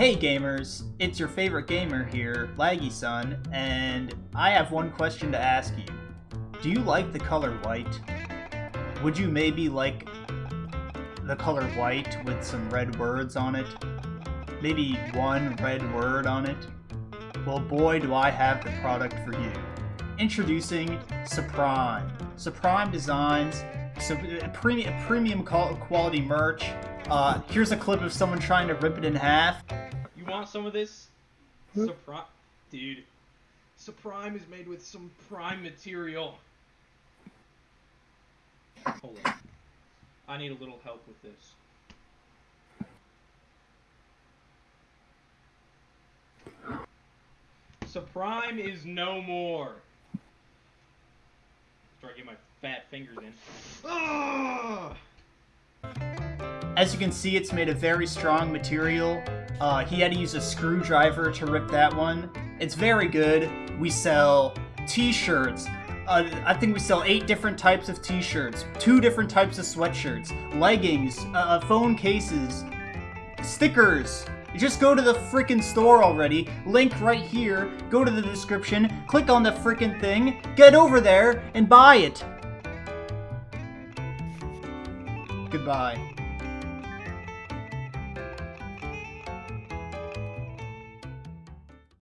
Hey gamers, it's your favorite gamer here, Laggy Sun, and I have one question to ask you. Do you like the color white? Would you maybe like the color white with some red words on it? Maybe one red word on it? Well boy do I have the product for you. Introducing Suprime. Suprime Designs, so a premium, premium quality merch. Uh, here's a clip of someone trying to rip it in half. You want some of this? Suprime, dude. Suprime is made with some prime material. Hold on. I need a little help with this. Suprime is no more. Try to get my fat fingers in. Ah! As you can see, it's made of very strong material. Uh, he had to use a screwdriver to rip that one. It's very good. We sell t-shirts. Uh, I think we sell eight different types of t-shirts, two different types of sweatshirts, leggings, uh, phone cases, stickers. Just go to the freaking store already. Link right here. Go to the description. Click on the freaking thing. Get over there and buy it. Goodbye.